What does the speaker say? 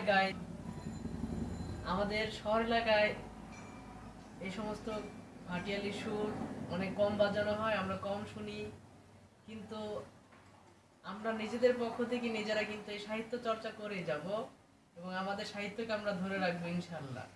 গায় আমাদের শহর এলাকায় এই সমস্ত ভাটিয়ালি সুর অনেক কম বাজানো হয়, আমরা কম শুনি। কিন্তু আমরা নিজেদের পক্ষ থেকে নিজেরা কিন্তু এই সাহিত্য চর্চা করে যাব এবং আমাদের সাহিত্যকে আমরা ধরে রাখব ইনশাল্লাহ